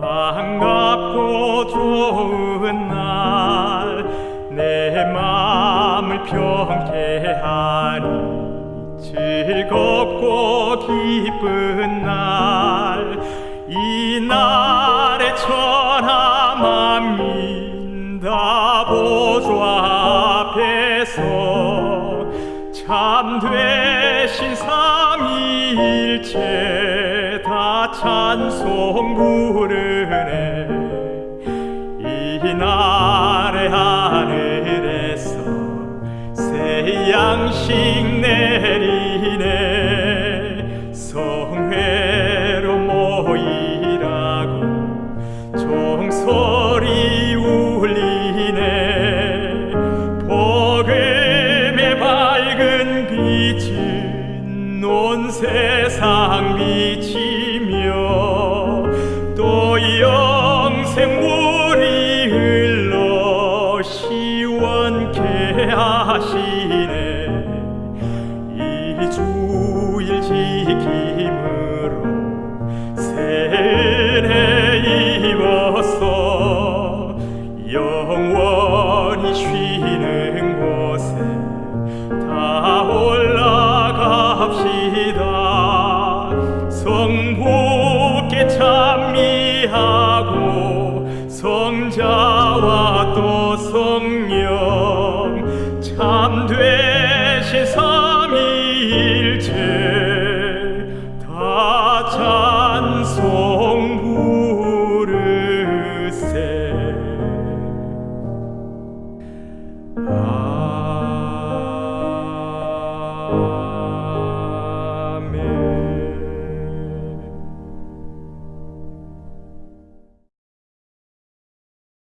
반갑고 좋은 날 내 마음을 평케하니 즐겁고 기쁜 날 이 날에 천하 만민 다 보좌 앞에서 참 되신 삼위일체 다 찬송 부르네. 이 날에 하늘에서 새 양식 내리네. 성회로 모이라고 종소리 울리네. 복음의 밝은 빛은 온 세상 비치 하시네. 이 주일 지킴으로 새 은혜 입어서 영원히 쉬는 곳에 다 올라갑시다. 성부께 찬미하고 성자와 또 성령 삼위일체 다 찬송 부르세